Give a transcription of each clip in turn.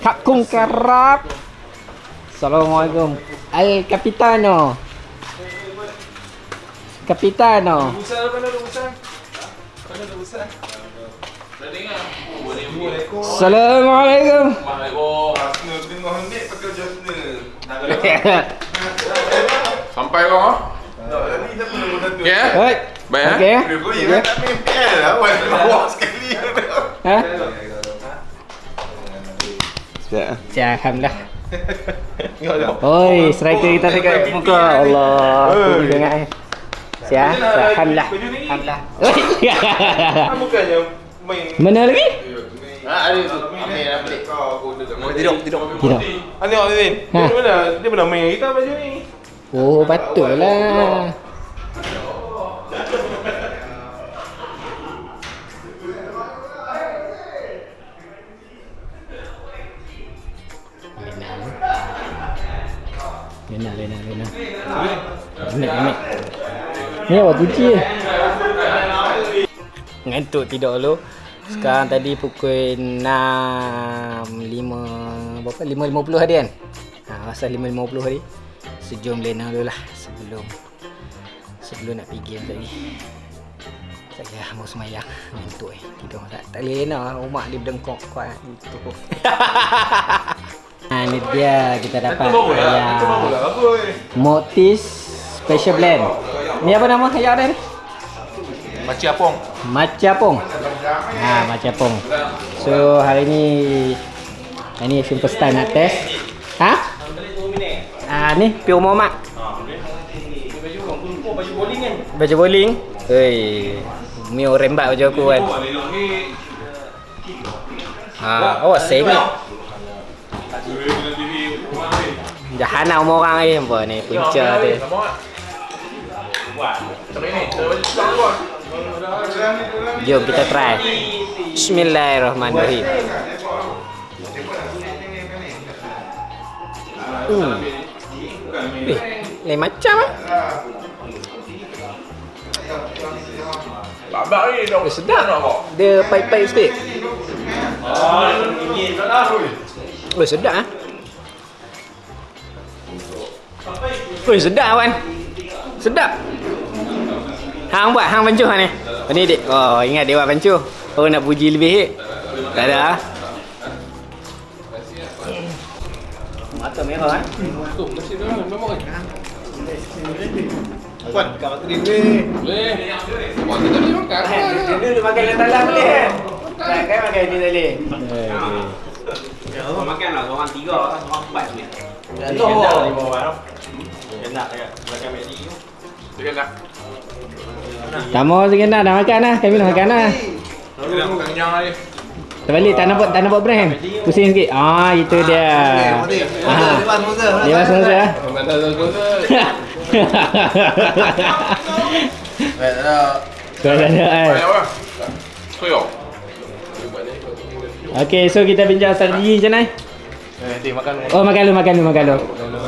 Kapkun Karab. Assalamualaikum. Al Capitano. Capitano. Mana? Mana? Assalamualaikum. Sampai kau ah? Tak, tadi siapa nombor satu? Ya? Oi. Baik, eh? Okey. Dia kau ingat tak main PL lah, awal bawah sekali. Ha? Ya, alhamdulillah. Oi, striker kita dekat muka. Allah. Aku dengar. Ya, alhamdulillah. Alhamdulillah. Ah, Bukannya main Mana lagi? Ah, ada tu. Ambil ambil. Kau aku dekat Tidur, tidur. Tidak. Ah, tengok. Ha. Dia mana? Dia pernah main kita baju ni. Oh, patutlah. Lena, Lena. Ni awak kunci je. Ngantuk tidur dulu. Sekarang tadi pukul 6 5 berapa 5.50 hari kan? Ha, masa 5.50 hari. Sejum Lena dulu lah sebelum sebelum nak pergi game tadi. Tak kira mau semayang Ngantuk eh Tidur tak, tak boleh Lena Rumah dia berdengkok kuat Gitu Ha, ni dia kita dapat ayam Motis Special Blend. Ni apa nama ayam dia ni? Macam apong. Macapong. Ha, macapong. So hari ni hari ni film first time nak test. Ha? Ah ni Pio Muhammad. Baju bowling. Hei. Mio rembat baju aku kan. Ha, awak sengit. Jahana umur orang ni apa ni punca dia. Jom kita try. Bismillahirrahmanirrahim. Hmm. Eh, lain macam ah. Babak ni dah Eh, sedap. Dia pahit-pahit sikit. Oh, sedap ah. Oh, sedap kawan. Sedap. Hang buat hang pancuh ni. Oh, ni dik. Oh, ingat dia buat pancuh. Oh, nak puji lebih hit. Tak ada ah. Mata merah eh. Puan, kat mata dia ni. Dia dulu makan dalam dalam boleh kan? Tak kan makan ni tadi. Kau makan lah, orang tiga, orang empat ni. Bawah tu. Kendak dekat belakang Medi tu. Dia nak. Tak mau sikit nak dah makan lah. Kami dah makan lah. Dia nak makan kenyang lagi. Terbalik tak nampak tak nampak brand. Pusing sikit. Ah itu dia. Ah. Dia ah. Mana dah tu. Kau dah ada kan. Soyo. Okey, so kita bincang strategi macam mana? Eh, dia makan. Oh makan lu makan lu makan lu.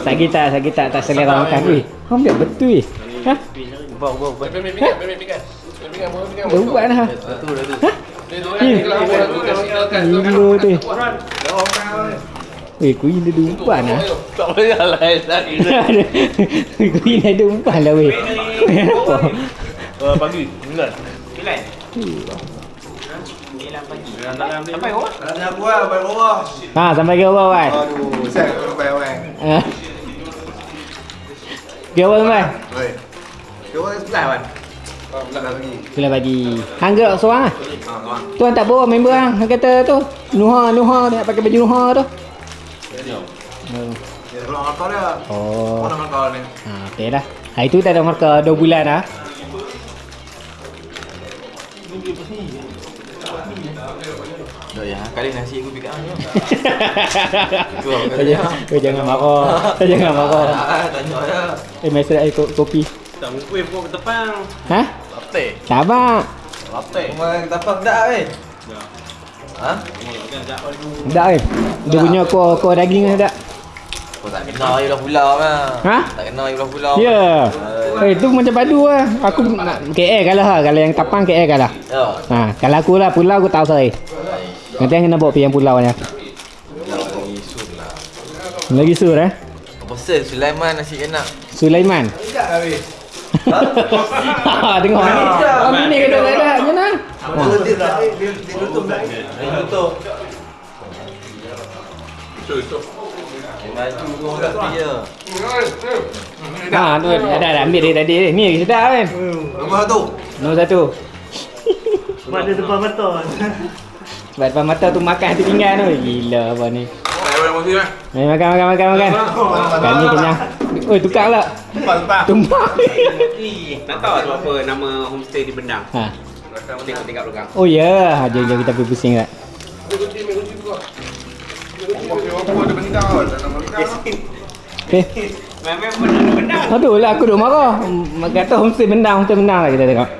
Sakit tak sakit tak tak selera makan. Weh, kau ambil betul weh. Ha? Bau, bau, bau. Mimi, mimi, mimi, mimi, Dah buat dah. Ni Gila tu. Eh, kuih dia ada umpan lah. Tak boleh lah kuih dia ada umpan lah weh. Apa? Uh, pagi, sembilan. Sembilan. Sembilan pagi. Sampai bawah? Lah, bawah. Ha, sampai ke bawah kan? Aduh, saya sampai orang. Ha. Ke bawah sampai? Oi. Dia orang sebelah kan? Ah, bagi. Hang gerak seorang ah. Ah, tuan. Tuan tak bawa member hang. Hang kata tu. Nuha, Nuha dia nak pakai baju Nuha tu. Oh. Dia keluar markah dia. Oh. Mana markah ni? Ha, okey lah. Ha, itu tak ada markah 2 bulan dah. Dah ya, kali nasi aku. Kau jangan, kau jangan marah. Kau jangan marah. Ah, tanya dia. Eh, air ko- kopi. Tak kuih pun ke depan. Ha? Latte. Sabar. Latte. Kau tapak dak weh. Ha? Sedap eh. Dia punya kuah kuah daging sedap. Kau tak kenal air belah pulau kan? Ha? Tak kenal air belah pulau. Ya. Eh, tu macam padu lah. Aku nak KL kalah lah. Kalau yang tapang KL kalah. Ya. Ha, kalau aku lah pulau aku tahu saya. Nanti yang kena bawa pergi yang pulau nya. Lagi sur eh. Apa sel Sulaiman nasi enak. Sulaiman. Ha, tengok ni. Oh, ni kena ada. Mana? Baju kau kat dia. Ha, tu ada dah ambil dia tadi. Ni lagi sedap kan. Nombor satu. Nombor satu. Sebab dia depan mata. Sebab depan mata tu makan tu tinggal tu. Gila apa ni. Mari makan makan makan makan. Kami kenyang. Oi tukar pula. Tumpah. Nak tahu sebab apa nama homestay di Bendang? Ha. Tengok tingkat belakang. Oh ya, yeah. jom jom kita pergi pusing tak. Ada? Tak kau. Eh, Memang Bendang Bendang. aduh lah aku duk marah. Kata homestay bendang, homestay bendang lah kita tengok.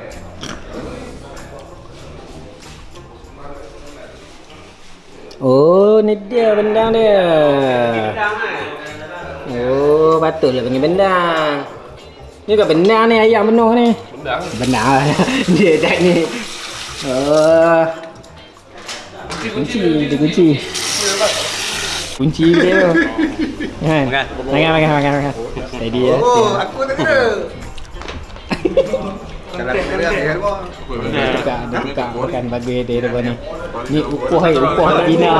Oh, ni dia bendang dia. Bendang kan. Oh, patutlah panggil bendang. Ni kat bendang ni ayam penuh ni. Bendang. Bendang. Dia tak ni. Oh. Kunci, dia kunci. Kunci dia. Kan. Makan. Makan, makan, makan, makan. Steady lah, oh, ya. Steady. aku tak kena. Tak ada kerja buka Bukan bagi dia ni. Ni upah, upah tak bina.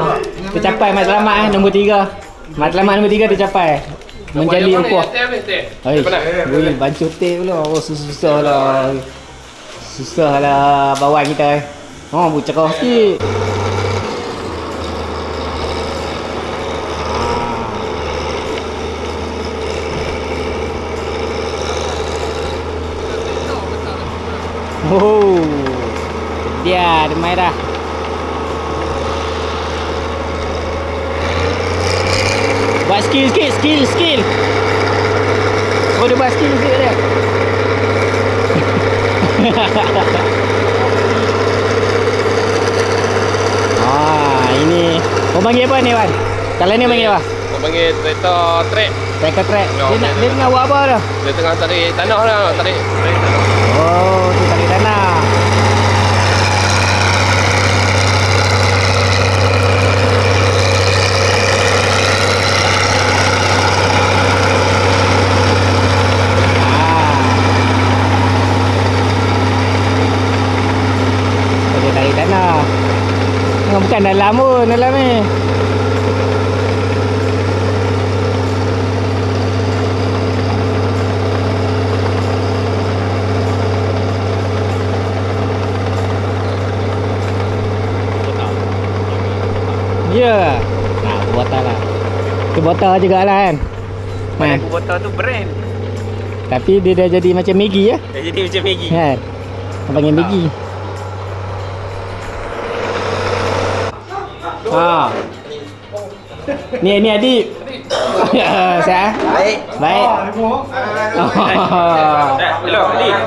Tercapai Mat selamat eh, nombor 3. Matlamat nombor tiga tercapai. Menjadi ukuah Hei, boleh bancur teh pula. Oh, susah-susah lah Susah lah bawang kita eh. Oh, bu cerah sikit. Oh, dia ada merah. Skill sikit, skill, skill. Dia buat skill sikit dia. ah, ini. Kau panggil apa ni, Wan? Kalau ni panggil apa? Kau panggil kereta trek Tracker track. Ya, Dia, nak, okey, dia tengah buat apa dah? Dia tengah tarik tanah lah Tarik tarik tanah Oh, tu tarik tanah. Ah. Dia tarik tanah. Oh, bukan dalam ni. Ya. Nah, botol lah. Tu botol juga lah kan. Aku botol tu brand. Tapi dia dah jadi macam Maggi ya. Dah jadi macam Maggi. Kan? Orang panggil Maggi. Ha. Ni ni adik. Saya. Baik. Baik. Hello, Ali.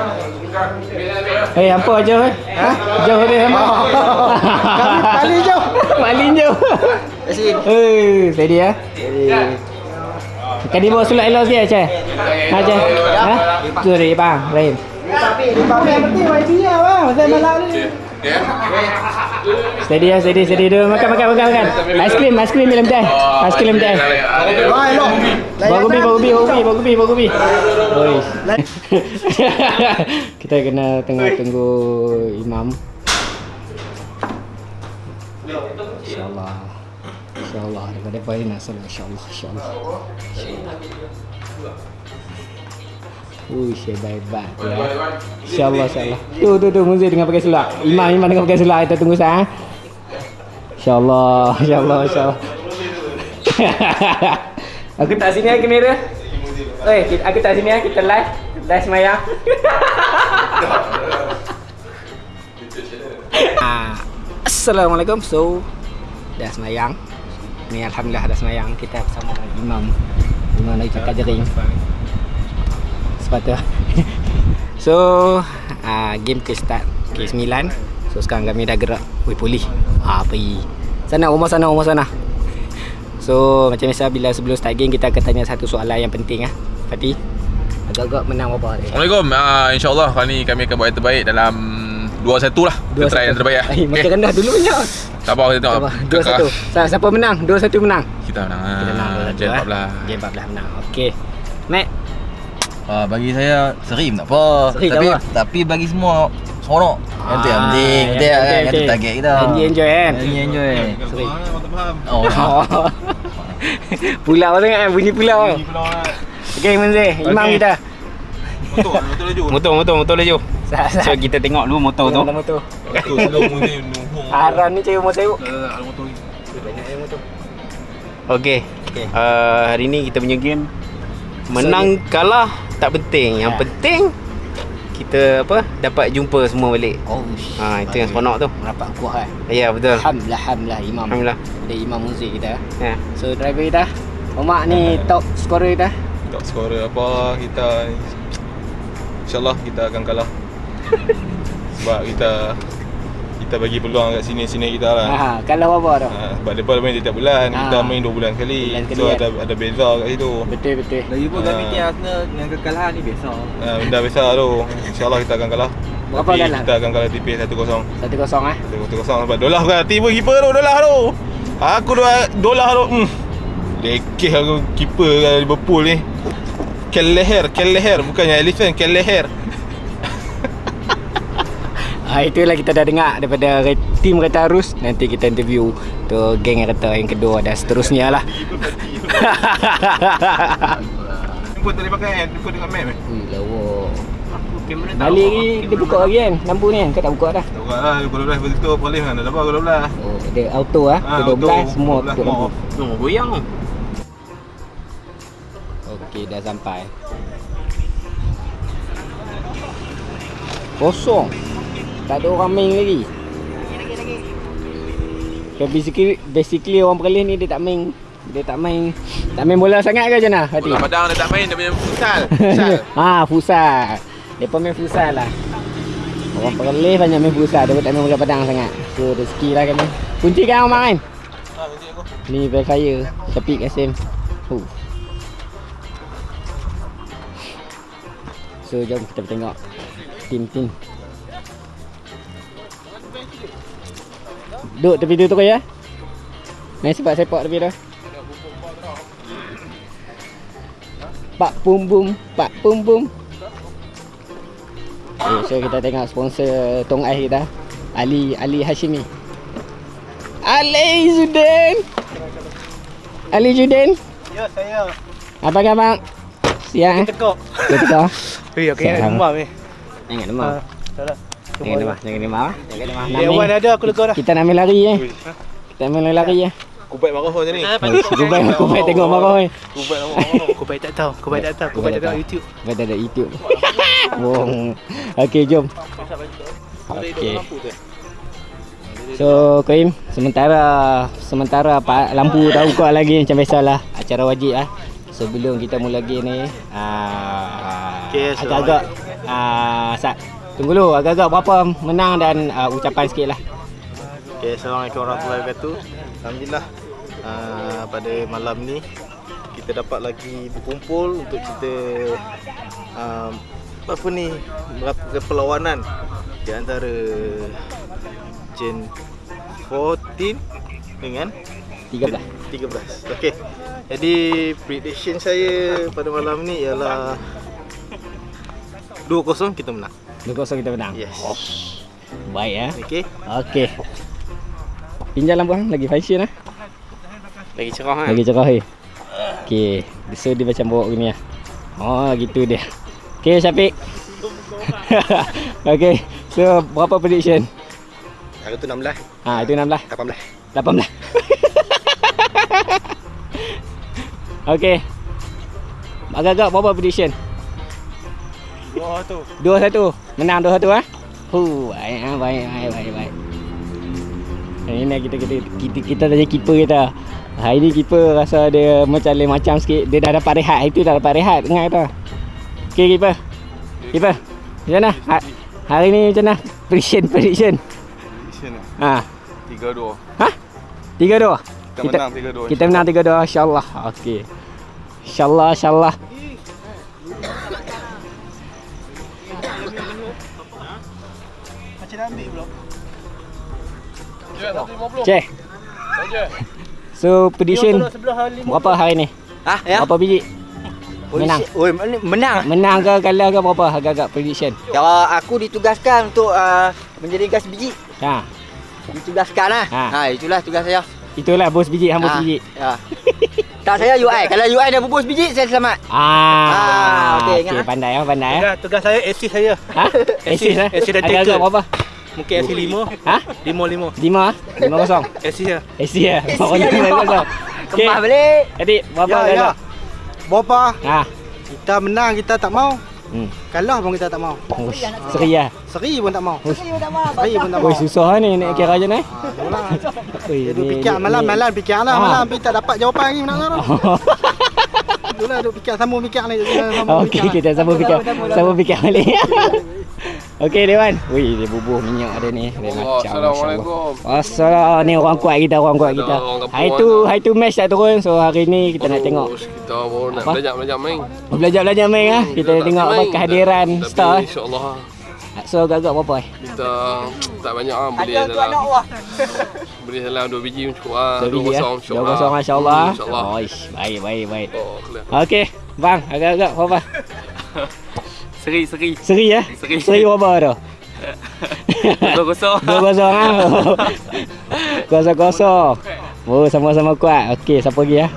Eh, apa jauh eh? Ha? Jauh dia? Kami paling jauh. paling jauh. Eh, steady ya. Kan dia bawa sulak elok sikit, Cik? Ha, Cik? Ha? Tu dia, bang. Lain. Yang penting lah, bang. Masa malam ni. Steady ya, steady, steady. Dia makan, makan, makan, makan. Aiskrim, aiskrim dalam teh. Aiskrim teh. Bawa kopi, bawa kopi, bawa kopi, bawa kopi, bawa kopi. Oi. Kita kena tengah tunggu imam. InsyaAllah. InsyaAllah. Daripada apa nak salam. InsyaAllah. InsyaAllah. Ui, hebat-hebat ya. InsyaAllah, insyaAllah. Tu, tu, tu. Muzik dengan pakai sulak. Imam, imam dengan pakai sulak. Kita tunggu sah. InsyaAllah. InsyaAllah, insyaAllah. aku tak sini lah kamera. Oi, kita- aku tak sini lah. Kita live. Live semayang. Ah, Assalamualaikum. So, dah semayang. Ni Alhamdulillah dah semayang. Kita bersama Imam. Imam lagi cakap jering. Sepatutnya. so, uh, game ke start. Ke-9. So, sekarang kami dah gerak. Weh, pulih. Ha, pergi. Sana, rumah sana, rumah sana. So, macam biasa bila sebelum start game, kita akan tanya satu soalan yang penting. ah. Fatih, agak-agak menang berapa hari? Assalamualaikum. Uh, InsyaAllah kali ni kami akan buat yang terbaik dalam 2-1 lah. Kita try yang terbaik lah. Eh, makan rendah dulu punya. Sabar kita tengok. Sabar. Dua satu. Sa- Siapa menang? Dua satu menang. Kita menang. Kita menang dua Ah, satu. Jen eh. 14. Jen 14 menang. Okey. Mac, Ah, bagi saya serim tak apa. Serim tak tapi apa. tapi bagi semua seronok. Yang tu yang Ah, penting. yang Kita kan kan tu okey. target kita. Enjoy, enjoy, kan? Enjoy enjoy. Serim. Oh. Oh. pulau sangat kan? Bunyi pulau. Okey, Menzi. Imam kita. Betul, betul laju. Motor, motor, motor laju. So kita tengok dulu motor tu. Motor. Betul, slow motion nuhung. Haram ni cewek motor sibuk. Ada motor ni. Banyak yang motor. Okey. Okey. Uh, hari ni kita punya game menang kalah tak penting. Yang Ya. penting kita apa dapat jumpa semua balik. Oh, Ha itu yang seronok tu. Merapat kuah kan. Ya betul. Alhamdulillah, alhamdulillah Imam. Alhamdulillah. Ada Imam Muzik kita. Ya. So driver kita. Omak ni top scorer kita. Tak scorer apa kita InsyaAllah kita akan kalah Sebab kita Kita bagi peluang kat sini-sini kita lah Ha, kalau apa tu? ha, Sebab mereka main tiap bulan Ah. Kita main 2 bulan sekali Bulan sekali, So kan? ada ada beza kat situ Betul betul. Lagi pun Ah. kami ni Arsenal dengan kekalahan ni biasa. ha, Benda biasa tu InsyaAllah kita akan kalah Berapa Tapi kalah? kita akan kalah tipis 1-0 Satu kosong eh. 1-0 sebab Dolah bukan tiba keeper tu Dolah tu Aku dua Dolah tu hmm. Lekeh aku keeper Liverpool ni Kelleher Kelleher Bukannya elephant Kelleher Ha, itulah kita dah dengar daripada re- tim Kereta Arus. Nanti kita interview tu geng kereta yang kedua dan seterusnya lah. Jumpa tak boleh pakai kan Jumpa dengan map eh Ui, lawa. Balik ni dia buka lagi kan lampu ni kan. Kau tak buka dah. Tak buka lah Pukul 12 betul Paling kan Dah dapat pukul 12 Oh, dia auto ah. Ah, Dia 12 auto, semua 12 tutup semua lampu. Oh, goyang. Okey, dah sampai. Kosong. Tak ada orang main lagi. Okay, basically, basically orang Perlis ni dia tak main dia tak main tak main bola sangat ke macam mana Hati? Bola padang dia tak main Dia punya futsal Futsal ha, futsal. Depa main futsal lah. Orang Perlis banyak main futsal, dia tak main bola padang sangat. So rezeki lah kami. Kunci kan Omar kan? Ni Velfire, Syafiq Kasim. Huh. So jom kita tengok tim-tim. Duduk tepi tu tu ya. Main sepak-sepak tepi tu. Pak pum bum, pak pum bum. Okay, so kita tengok sponsor tong ais kita. Ali Ali Hashimi. Ali Zudin. Ali Zudin. Ya, saya. Apa khabar? Siang eh? Tekok. Betul. Eh, okey, Siap. demam ni. Jangan demam. Tak lah. Jangan demam. Jangan demam. Jangan demam. Dia awan ada aku lega dah. Kita nak main lari eh. Kita main lari eh. Kubat marah macam ni Kubai kubai tengok marah. Kubat marah Aku baik tak tahu. Aku baik tak tahu. Aku baik tak tahu YouTube. Kita ada YouTube. Wong. Okey, jom. Okey. So, Koim, sementara sementara pak lampu tak buka lagi macam biasalah. Acara wajib ah. Sebelum kita mula game ni, ah Okey, so- agak-agak ah Sat, tunggu dulu agak-agak berapa menang dan ah, ucapan sikit lah. Okay, Assalamualaikum warahmatullahi wabarakatuh. Alhamdulillah uh, pada malam ni kita dapat lagi berkumpul untuk kita uh, apa ni melakukan perlawanan di antara Gen 14 dengan 13. 13. Okey. Jadi prediction saya pada malam ni ialah 2-0 kita menang. 2-0 kita menang. Yes. Baik ya. Okey. Okey. Pinjam lampu hang lagi fashion ah. Lagi cerah kan? Lagi cerah eh. Okey, so dia macam bawa gini lah. Oh, gitu dia. Okey, Syafiq. Okey, so berapa prediction? Hari tu 16, Ha, itu 16. 18. 18. Okey. Agak-agak berapa prediction? 2 tu. 2-1. Menang 2-1 ah. Hu, baik ah, baik baik baik baik. Ini kita kita kita kita tanya keeper kita. Hari ni keeper rasa dia macam lain macam sikit. Dia dah dapat rehat. Itu dah dapat rehat dengar kata. Okey keeper. Keeper. Macam mana? Ha, hari ni macam mana? Prediction prediction. Ha. 3-2 Ha? 3-2. Kita menang 3-2 Kita menang 3-2 insya-Allah. Okey. Insya-Allah insya-Allah. Macam Cek. So prediction berapa hari ni? Ah, ya. Berapa biji? Menang. Oi, men- menang. Menang ke kalah ke berapa agak-agak prediction? Kalau aku ditugaskan untuk uh, menjadi gas biji, Ha. ditugaskan lah. Ha. Ha. itulah tugas saya. Itulah bos biji, hang bos Ah, biji. Ya. tak saya UI. Kalau UI dah bubus biji, saya selamat. Ah, Ah, okey, ingat, ah. pandai ah, pandai ah. Tugas, tugas saya assist saya. Ha? Assist assist dan Agak-agak berapa? Mungkin assist 5. Ha? 5 5. Lima ah? Lima kosong. Assist ya. Assist ya. Pokoknya lima kosong. Okey. Kemah balik. Adik, berapa Ya, ya. Berapa? Ha. Kita menang kita tak mau. Hmm. Kalah pun kita tak mau. Ush, Seri ah. Seri pun tak mau. Ush. Seri pun tak mau. Oi, susah ni nak kira je ni. Ha, Dia duk fikir malam-malam fikir lah Ah. malam tapi tak dapat jawapan lagi nak tu. Itulah duk fikir sambung fikir ni sambung Okey, kita sambung fikir. Sambung fikir balik. Okey, Dewan. Wih, dia bubuh minyak ada ni. Dia Allah, macam. Assalamualaikum. Assalam. Ni orang kuat kita, orang kuat kita. Hari tu, hari tu match tak turun. So hari ni kita nak tengok. Kita baru nak belajar-belajar main. Belajar-belajar main ah. Kita tak tengok apa kehadiran tapi star. eh. InsyaAllah So agak-agak berapa eh? kita tak banyak lah beli dalam beli dalam dua biji pun cukup lah. Dua Dua biji, kosong eh? lah. kosong insyaAllah. Hmm, InsyaAllah. Oh, ish, baik, baik, baik. Oh. Okey, bang, agak-agak berapa? Seri, seri. Seri ya? Seri. Seri berapa tu? Dua kosong. Dua kosong ah. Kosong kosong. Oh sama-sama kuat. Okey, siapa lagi ya?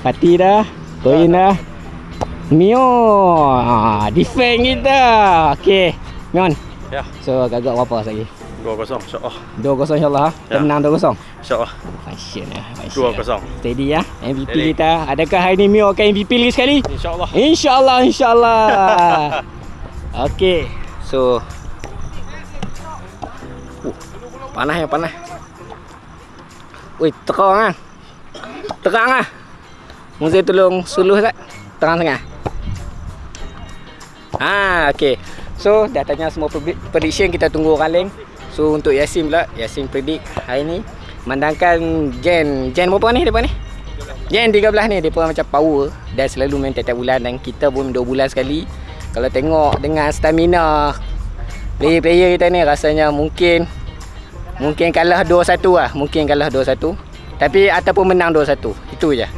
Pati dah. Koin dah. Mio. Ah, defend kita. Okey. Mion. Ya. So agak-agak berapa lagi? 2-0 insya-Allah. 2-0 insyaAllah. Kita Ya. menang 2-0. Insya-Allah. Fashion lah. fashion. 2-0. Steady ya. MVP Steady. kita. Adakah hari ni Mio akan MVP lagi sekali? Insya-Allah. InsyaAllah, insyaAllah. Okey. So. Uh, panas ya, panas. Wih, terang ah. Terang ah. Mesti tolong suluh tak? Terang sangat. Ah, okey. So, dah tanya semua predi- prediction kita tunggu orang lain. So, untuk Yasin pula, Yasin predict hari ni memandangkan gen gen berapa ni depan ni? Gen 13 ni pun macam power dan selalu main tiap-tiap bulan dan kita pun 2 bulan sekali. Kalau tengok dengan stamina player-player kita ni rasanya mungkin mungkin kalah 2-1 lah, mungkin kalah 2-1. Tapi ataupun menang 2-1. Itu je.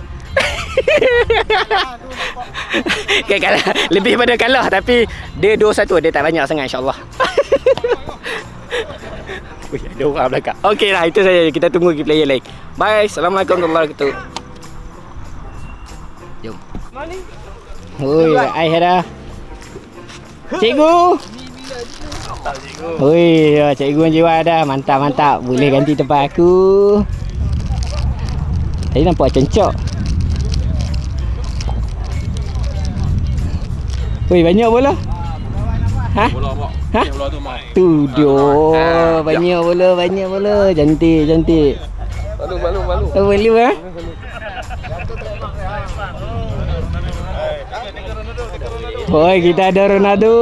kan kalah lebih pada kalah tapi dia 2-1 dia tak banyak sangat insya-Allah. Ui, ada orang belakang. Okey lah, itu saja. Kita tunggu lagi player lain. Bye. Assalamualaikum warahmatullahi wabarakatuh. Jom. Oi, ai ada. Cikgu. Oi, ya, cikgu jiwa ada. Mantap, mantap. Boleh ganti tempat aku. Tadi nampak cencok. Oi, banyak bola. Ha? Bola? Ha? Bola tu mai. Tu dia. Banyak bola, banyak bola. Cantik, cantik. Malu, malu, malu. Oh, boleh eh? Oi, kita ada Ronaldo.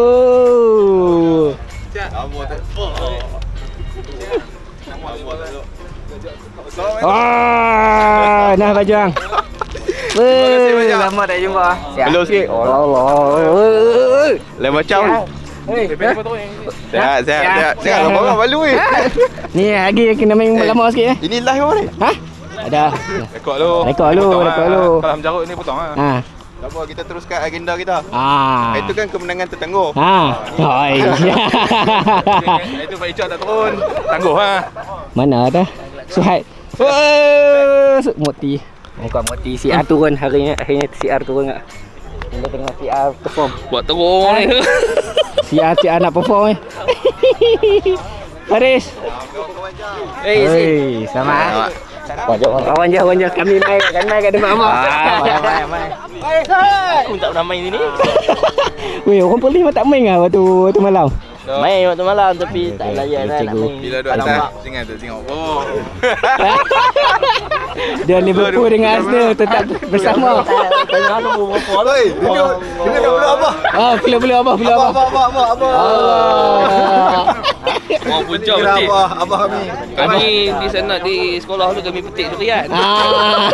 Wah, nah bajang. Weh, lama tak jumpa. Belum sikit. Allah. Lain macam. Hei, Sehat, sehat, sehat. Sehat lah orang malu eh. Ni lagi kena main lama sikit eh. Ini live apa ni? Ha? Ada. Rekod lu. Rekod lu, rekod lah. lu. Kalau menjarut ni potong lah. Ha. Tak apa, kita teruskan agenda kita. Ah. Itu kan kemenangan tertangguh. Ha. Oi. Itu Pak Icak tak turun. Tangguh ha. Mana dah? Suhaib. Oh, Moti. Bukan Moti. Si R turun hari ni. Akhirnya si R turun tak? Kita tengok si R perform. Buat teruk ni. Si R, si R nak perform eh. Faris. Eh, si. Hei, selamat. Kawan je, kawan je. Kami main, kami main kat depan mak. Ah, main, main, main. Aku tak pernah main sini. Weh, orang polis memang tak main lah waktu, waktu malam. Main waktu malam tapi tak Okey, layan okey, lah nak main. Bila duduk Tak atas, jangan tu tengok. Oh. Dia Liverpool dengan Arsenal tetap bersama. Tanya aku berapa Oi, dia dia dah belum apa? Ah, belum belum apa, belum apa. Apa apa apa apa. Allah. Orang puncak Kira petik. abah, abah kami. Kami di sana di sekolah tu kami petik durian. Ah.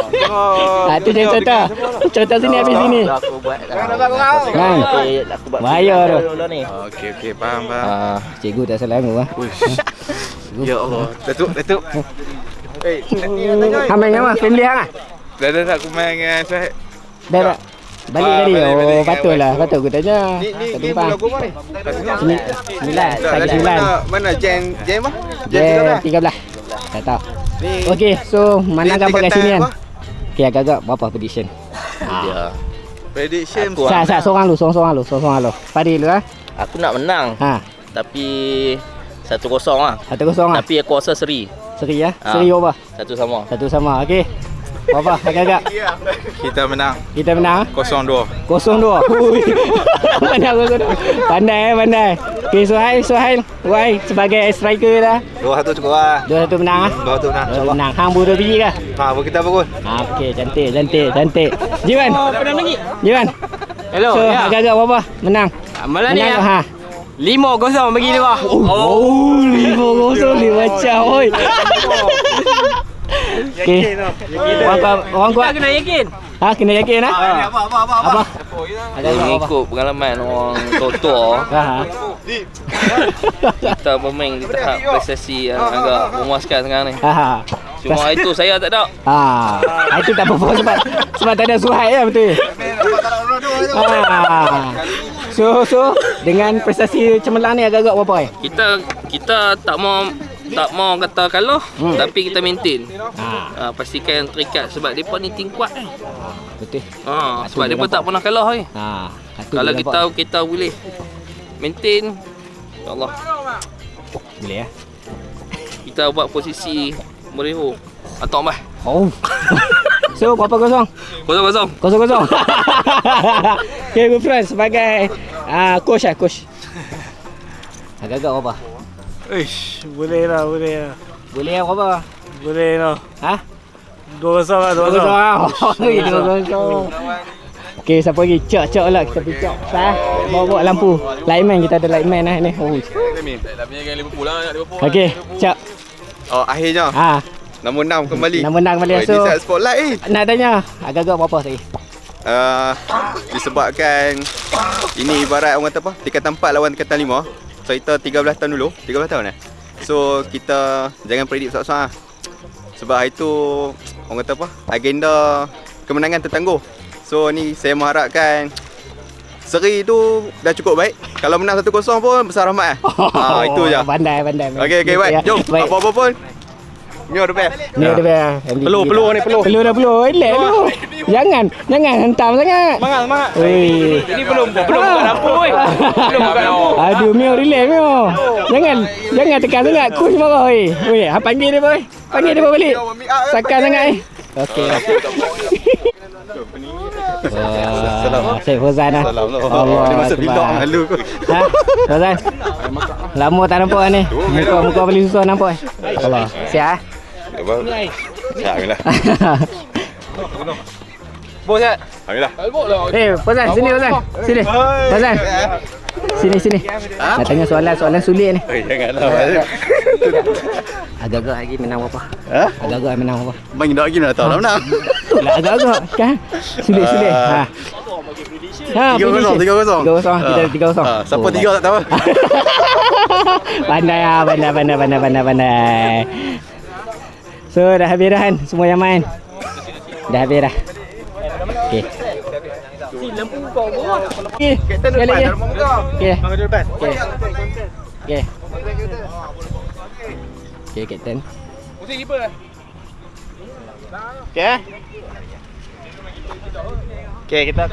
Ah, tu dia contoh. Contoh sini habis sini. Aku buat Kan. Aku buat Bahaya tu. Okey, okey, faham, faham. Ah, cikgu tak salah aku ah. Ya Allah. Datuk, Datuk. Eh, ni nak tanya. Hang main dengan apa? Family hang ah? Dah dah aku main dengan Syahid. Dah tak? Balik Ah, tadi. Oh, dengan patut lah. Aku tanya. Ni ni bulan goma ni. Sembilan. Tak, Pagi tadi sembilan. mana mana Jen Jen apa? Jen Dia 13. tiga belas. Tak tahu. Okey, so mana gambar kat sini kan? apa? Okey, agak-agak berapa prediction? Dia. Prediction Aku Sat, sat, seorang lu, seorang-seorang lu, seorang-seorang lu. Fadil lu ah. Aku nak menang Ha, tapi 1-0 lah. satu kosong ah. Tapi aku rasa seri. Seri ah. Ah. Seri berapa? Satu sama. Satu sama. Okey. Berapa agak-agak? kita menang Kita menang ah. 0-2. Kosong dua. Ui. pandai kosong dua. Pandai eh, pandai. Okey, Suhail, Suhail. Wai sebagai striker dah. 2-1 cukup lah. Dua satu menang ah. 2-1 menang. Dua satu menang. Hang buru biji kah? Ha, apa kita bangun? Ha, okey, cantik, cantik, cantik. Jiwan. Oh, pernah lagi. Jiwan. Hello, So, agak-agak berapa? Menang. Malam ni Menang ya. ha. Lima kosong bagi dia. Oh, oh lima kosong ni macam oi. Okey. Orang kuat, orang kuat. kena yakin. Ha, kena yakin ah. Apa apa apa apa? Apa? Apa? Mengikut pengalaman orang tua-tua, Ha. ha. kita bermain di tahap prestasi yang agak memuaskan sekarang ni. Ha. ha. Cuma itu saya tak ada. Ha, itu tak apa-apa sebab sebab tak ada suhai ya betul. Ha. So so dengan prestasi cemerlang ni agak-agak berapa eh? Kita kita tak mau tak mau kata kalah Hmm. tapi kita maintain. Ha, Ha, pastikan terikat sebab depa ni tim kuat kan. betul. Ha, sebab depa tak pernah kalah ni. Ha, Kalau kita nampak. kita boleh maintain Allah boleh ya. kita buat posisi mereho atau bah Oh. so berapa kosong? kosong kosong Kosong kosong. okay, good friend sebagai uh, coach lah, coach. Agak-agak berapa? Ish, boleh lah, boleh lah. Boleh yang berapa? Boleh lah. Ha? Dua kosong lah, Dua. Oh, dua kosong. Okey, siapa lagi? Cak, cak lah. Kita pergi cak. Sah. Bawa-bawa lampu. Lightman, kita ada lightman lah ni. Oh. Okey, cak. Oh, akhirnya Ha, nombor 6 kembali. nak menang Oh, balik. ini So, spotlight ni. nak tanya, agak-agak berapa tadi? Uh, disebabkan ini ibarat orang kata apa? Tingkatan 4 lawan tingkatan 5. So kita 13 tahun dulu, 13 tahun eh. So kita jangan predict besar-besar lah. Sebab hari tu orang kata apa? Agenda kemenangan tertangguh. So ni saya mengharapkan seri tu dah cukup baik. Kalau menang 1-0 pun besar rahmat eh. ha, itu je. Pandai, pandai. Okey okey baik. Jom. Baik. Apa-apa pun. Ni ada best. Ni ada dia. Peluh, peluh ni, peluh. Peluh dah peluh. Elak tu. Jangan, jangan hentam sangat. semangat semangat Oi. ini belum belum buka lampu oi belum buka lampu Aduh, Mio relax Mio. Jangan jangan tekan sangat. Coach marah oi. Oi, ha panggil dia boy. Panggil dia balik. Sakan sangat eh. Okey. Wah, Syed Fozan lah. Salam. Allah Dia masa Akbar. vlog malu kot. Ha? Fozan. Lama tak nampak ni. Muka muka paling susah nampak eh. Allah. Siap eh. Ya, alhamdulillah. Bos ya Alhamdulillah. Eh, Fozan, sini Fozan. Sini. Fozan. Sini sini. Nak tanya soalan-soalan sulit ni. Eh, janganlah. Agak-agak lagi menang berapa? Ha? Agak-agak menang berapa? Main dah lagi nak tahu dah menang. Itulah agak-agak kan. Sulit-sulit. Ha. Ha, Tiga kosong, tiga kosong. Tiga kosong, kita Ah. tiga kosong. Ah, siapa Oh, tiga tak tahu. pandai ah, pandai, pandai, pandai, pandai, pandai. So, dah habis dah kan semua yang main. Dah habis dah. Okey. Okey, sekali lagi. Okey. Okey. Okey. Okey, Kapten. Okey. Okey, kita